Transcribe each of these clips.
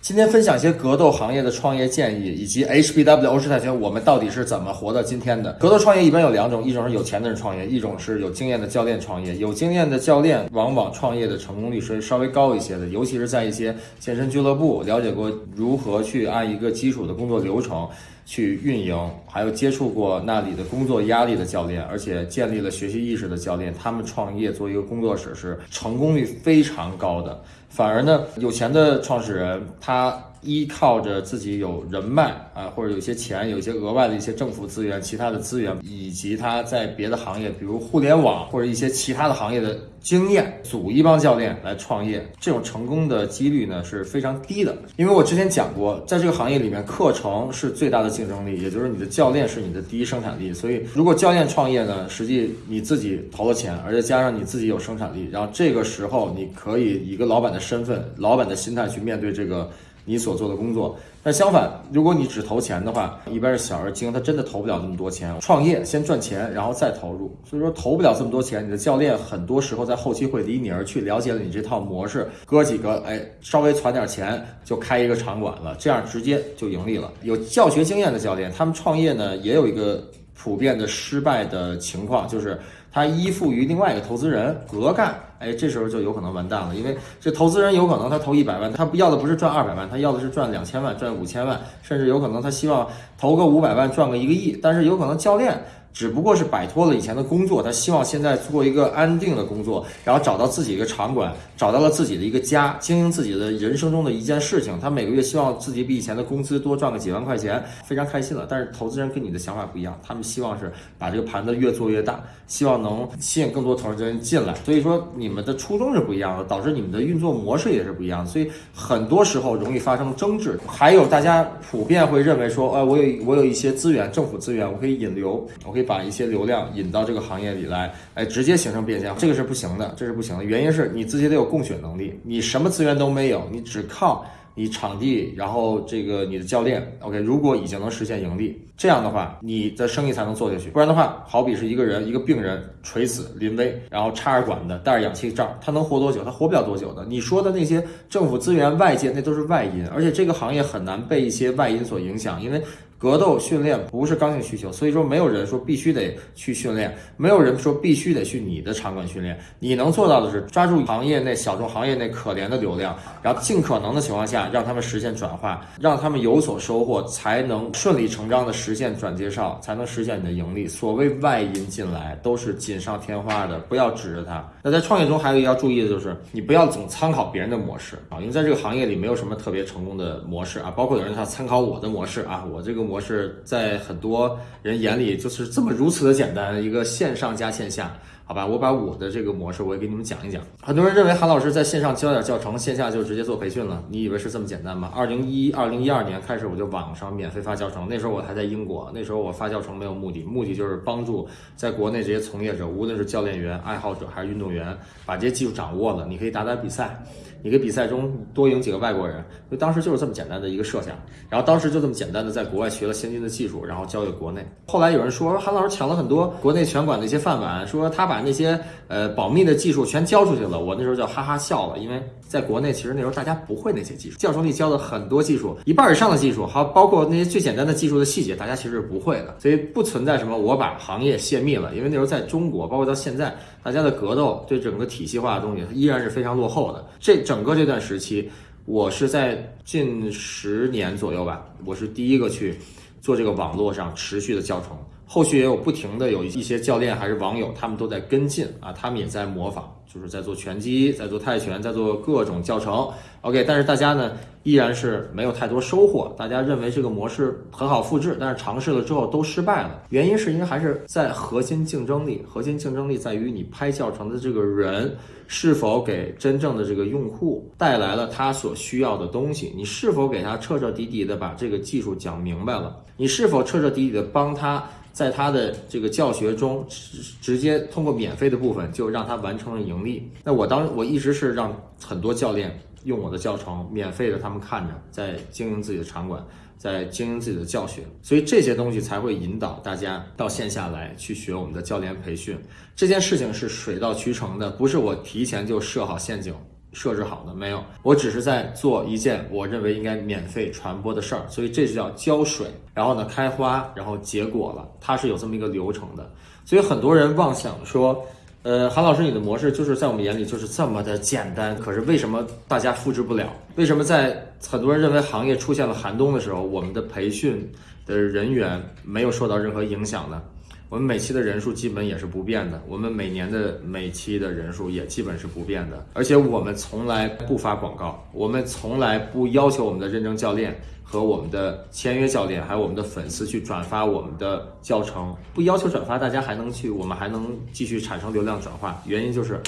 今天分享一些格斗行业的创业建议，以及 HBW 欧式泰拳我们到底是怎么活到今天的。格斗创业一般有两种，一种是有钱的人创业，一种是有经验的教练创业。有经验的教练往往创业的成功率是稍微高一些的，尤其是在一些健身俱乐部，了解过如何去按一个基础的工作流程。去运营，还有接触过那里的工作压力的教练，而且建立了学习意识的教练，他们创业做一个工作室是成功率非常高的。反而呢，有钱的创始人他。依靠着自己有人脉啊，或者有些钱，有一些额外的一些政府资源、其他的资源，以及他在别的行业，比如互联网或者一些其他的行业的经验，组一帮教练来创业，这种成功的几率呢是非常低的。因为我之前讲过，在这个行业里面，课程是最大的竞争力，也就是你的教练是你的第一生产力。所以，如果教练创业呢，实际你自己投了钱，而且加上你自己有生产力，然后这个时候你可以以一个老板的身份、老板的心态去面对这个。你所做的工作，但相反，如果你只投钱的话，一般是小而精，他真的投不了那么多钱。创业先赚钱，然后再投入，所以说投不了这么多钱。你的教练很多时候在后期会离你而去，了解了你这套模式，哥几个哎，稍微攒点钱就开一个场馆了，这样直接就盈利了。有教学经验的教练，他们创业呢也有一个普遍的失败的情况，就是他依附于另外一个投资人，隔干。哎，这时候就有可能完蛋了，因为这投资人有可能他投一百万，他要的不是赚二百万，他要的是赚两千万、赚五千万，甚至有可能他希望投个五百万赚个一个亿，但是有可能教练。只不过是摆脱了以前的工作，他希望现在做一个安定的工作，然后找到自己一个场馆，找到了自己的一个家，经营自己的人生中的一件事情。他每个月希望自己比以前的工资多赚个几万块钱，非常开心了。但是投资人跟你的想法不一样，他们希望是把这个盘子越做越大，希望能吸引更多投资人进来。所以说你你们的初衷是不一样的，导致你们的运作模式也是不一样的。所以很多时候容易发生争执。还有大家普遍会认为说，呃，我有我有一些资源，政府资源，我可以引流，我可以。把一些流量引到这个行业里来，哎，直接形成变现，这个是不行的，这是不行的。原因是你自己得有供血能力，你什么资源都没有，你只靠你场地，然后这个你的教练，OK，如果已经能实现盈利，这样的话，你的生意才能做下去。不然的话，好比是一个人，一个病人垂死临危，然后插着管子，带着氧气罩，他能活多久？他活不了多久的。你说的那些政府资源、外界，那都是外因，而且这个行业很难被一些外因所影响，因为。格斗训练不是刚性需求，所以说没有人说必须得去训练，没有人说必须得去你的场馆训练。你能做到的是抓住行业内小众行业内可怜的流量，然后尽可能的情况下让他们实现转化，让他们有所收获，才能顺理成章的实现转介绍，才能实现你的盈利。所谓外因进来都是锦上添花的，不要指着它。在创业中还有一个要注意的就是，你不要总参考别人的模式啊，因为在这个行业里没有什么特别成功的模式啊，包括有人他参考我的模式啊，我这个。模式在很多人眼里就是这么如此的简单，一个线上加线下，好吧？我把我的这个模式我也给你们讲一讲。很多人认为韩老师在线上教点教程，线下就直接做培训了，你以为是这么简单吗？二零一二零一二年开始我就网上免费发教程，那时候我还在英国，那时候我发教程没有目的，目的就是帮助在国内这些从业者，无论是教练员、爱好者还是运动员，把这些技术掌握了，你可以打打比赛。你个比赛中多赢几个外国人，就当时就是这么简单的一个设想，然后当时就这么简单的在国外学了先进的技术，然后交给国内。后来有人说韩老师抢了很多国内拳馆的一些饭碗，说他把那些呃保密的技术全交出去了。我那时候就哈哈笑了，因为在国内其实那时候大家不会那些技术，教程里教的很多技术，一半以上的技术，还包括那些最简单的技术的细节，大家其实是不会的。所以不存在什么我把行业泄密了，因为那时候在中国，包括到现在，大家的格斗对整个体系化的东西依然是非常落后的。这。整个这段时期，我是在近十年左右吧，我是第一个去做这个网络上持续的教程。后续也有不停的有一些教练还是网友，他们都在跟进啊，他们也在模仿，就是在做拳击，在做泰拳，在做各种教程。OK，但是大家呢依然是没有太多收获，大家认为这个模式很好复制，但是尝试了之后都失败了。原因是因为还是在核心竞争力，核心竞争力在于你拍教程的这个人是否给真正的这个用户带来了他所需要的东西，你是否给他彻彻底底的把这个技术讲明白了，你是否彻彻底底的帮他在他的这个教学中直直接通过免费的部分就让他完成了盈利。那我当我一直是让很多教练。用我的教程，免费的，他们看着在经营自己的场馆，在经营自己的教学，所以这些东西才会引导大家到线下来去学我们的教练培训。这件事情是水到渠成的，不是我提前就设好陷阱设置好的，没有，我只是在做一件我认为应该免费传播的事儿，所以这就叫浇水，然后呢开花，然后结果了，它是有这么一个流程的。所以很多人妄想说，呃，韩老师你的模式就是在我们眼里就是这么的简单，可是为什么大家复制不了？为什么在很多人认为行业出现了寒冬的时候，我们的培训的人员没有受到任何影响呢？我们每期的人数基本也是不变的，我们每年的每期的人数也基本是不变的，而且我们从来不发广告，我们从来不要求我们的认证教练和我们的签约教练，还有我们的粉丝去转发我们的教程，不要求转发，大家还能去，我们还能继续产生流量转化，原因就是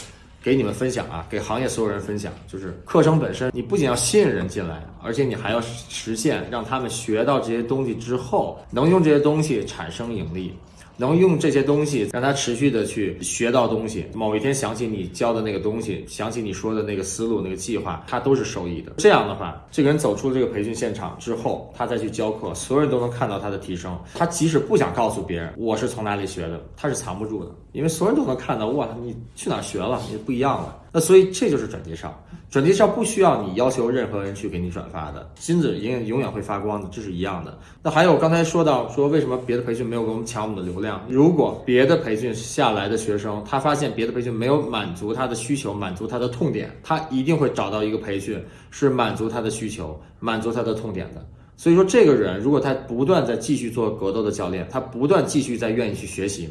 给你们分享啊，给行业所有人分享，就是课程本身，你不仅要吸引人进来，而且你还要实现让他们学到这些东西之后，能用这些东西产生盈利。能用这些东西让他持续的去学到东西，某一天想起你教的那个东西，想起你说的那个思路、那个计划，他都是受益的。这样的话，这个人走出这个培训现场之后，他再去教课，所有人都能看到他的提升。他即使不想告诉别人我是从哪里学的，他是藏不住的，因为所有人都能看到。哇，你去哪学了？你不一样了。那所以这就是转介绍，转介绍不需要你要求任何人去给你转发的，金子永永远会发光的，这是一样的。那还有刚才说到说为什么别的培训没有给我们抢我们的流量？如果别的培训下来的学生，他发现别的培训没有满足他的需求，满足他的痛点，他一定会找到一个培训是满足他的需求，满足他的痛点的。所以说，这个人如果他不断在继续做格斗的教练，他不断继续在愿意去学习。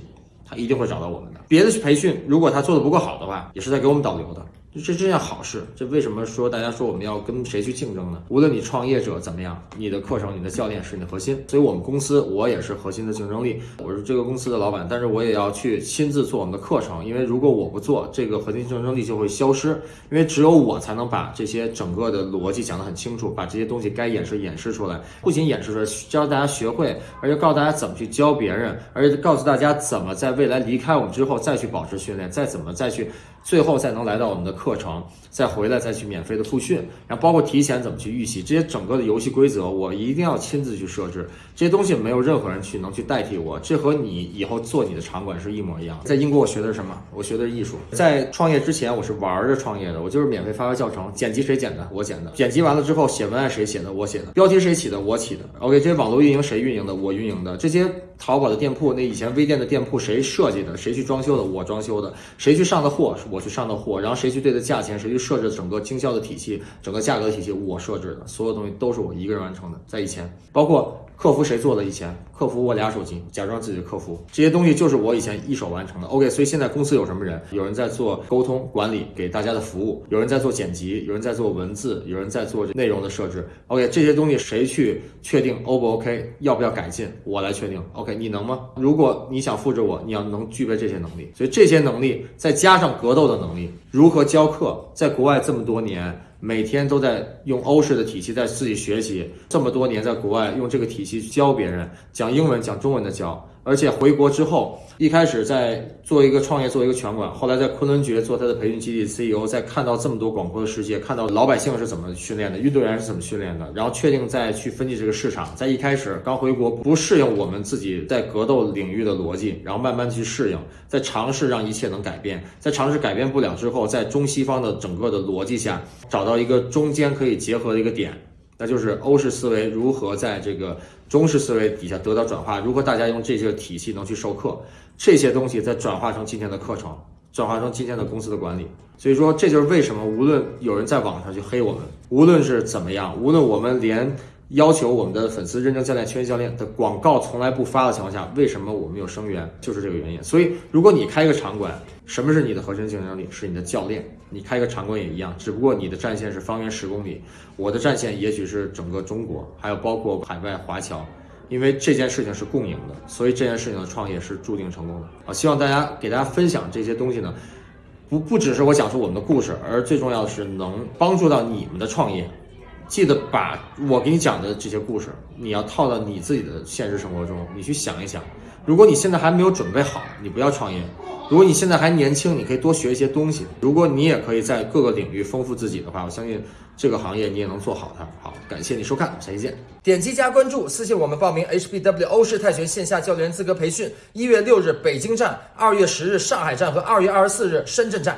他一定会找到我们的。别的培训，如果他做的不够好的话，也是在给我们导流的。这这件好事，这为什么说大家说我们要跟谁去竞争呢？无论你创业者怎么样，你的课程、你的教练是你的核心。所以，我们公司我也是核心的竞争力。我是这个公司的老板，但是我也要去亲自做我们的课程，因为如果我不做，这个核心竞争力就会消失。因为只有我才能把这些整个的逻辑讲得很清楚，把这些东西该演示演示出来，不仅演示出来，教大家学会，而且告诉大家怎么去教别人，而且告诉大家怎么在未来离开我们之后再去保持训练，再怎么再去。最后再能来到我们的课程，再回来再去免费的复训，然后包括提前怎么去预习这些整个的游戏规则，我一定要亲自去设置这些东西，没有任何人去能去代替我。这和你以后做你的场馆是一模一样。在英国我学的是什么？我学的是艺术。在创业之前我是玩着创业的，我就是免费发发教程，剪辑谁剪的？我剪的。剪辑完了之后写文案谁写的？我写的。标题谁起的？我起的。OK，这些网络运营谁运营的？我运营的。这些淘宝的店铺，那以前微店的店铺谁设计的？谁去装修的？我装修的。谁去上的货？我去上的货，然后谁去对的价钱，谁去设置整个经销的体系，整个价格体系，我设置的，所有东西都是我一个人完成的，在以前，包括。客服谁做的？以前客服我俩手机，假装自己的客服，这些东西就是我以前一手完成的。OK，所以现在公司有什么人？有人在做沟通管理，给大家的服务；有人在做剪辑，有人在做文字，有人在做内容的设置。OK，这些东西谁去确定 O 不 OK？要不要改进？我来确定。OK，你能吗？如果你想复制我，你要能具备这些能力。所以这些能力再加上格斗的能力，如何教教课？在国外这么多年。每天都在用欧式的体系在自己学习，这么多年在国外用这个体系教别人讲英文讲中文的教。而且回国之后，一开始在做一个创业，做一个拳馆，后来在昆仑决做他的培训基地 CEO，在看到这么多广阔的世界，看到老百姓是怎么训练的，运动员是怎么训练的，然后确定再去分析这个市场。在一开始刚回国不适应我们自己在格斗领域的逻辑，然后慢慢去适应，在尝试让一切能改变，在尝试改变不了之后，在中西方的整个的逻辑下找到一个中间可以结合的一个点。那就是欧式思维如何在这个中式思维底下得到转化？如何大家用这些体系能去授课？这些东西再转化成今天的课程，转化成今天的公司的管理。所以说，这就是为什么无论有人在网上去黑我们，无论是怎么样，无论我们连。要求我们的粉丝认证教练、签约教练的广告从来不发的情况下，为什么我们有生源？就是这个原因。所以，如果你开一个场馆，什么是你的核心竞争力？是你的教练。你开一个场馆也一样，只不过你的战线是方圆十公里，我的战线也许是整个中国，还有包括海外华侨。因为这件事情是共赢的，所以这件事情的创业是注定成功的。啊，希望大家给大家分享这些东西呢，不不只是我讲述我们的故事，而最重要的是能帮助到你们的创业。记得把我给你讲的这些故事，你要套到你自己的现实生活中，你去想一想。如果你现在还没有准备好，你不要创业；如果你现在还年轻，你可以多学一些东西。如果你也可以在各个领域丰富自己的话，我相信这个行业你也能做好它。好，感谢你收看，下期见。点击加关注，私信我们报名 HBW 欧式泰拳线下教练资格培训。一月六日北京站，二月十日上海站和二月二十四日深圳站。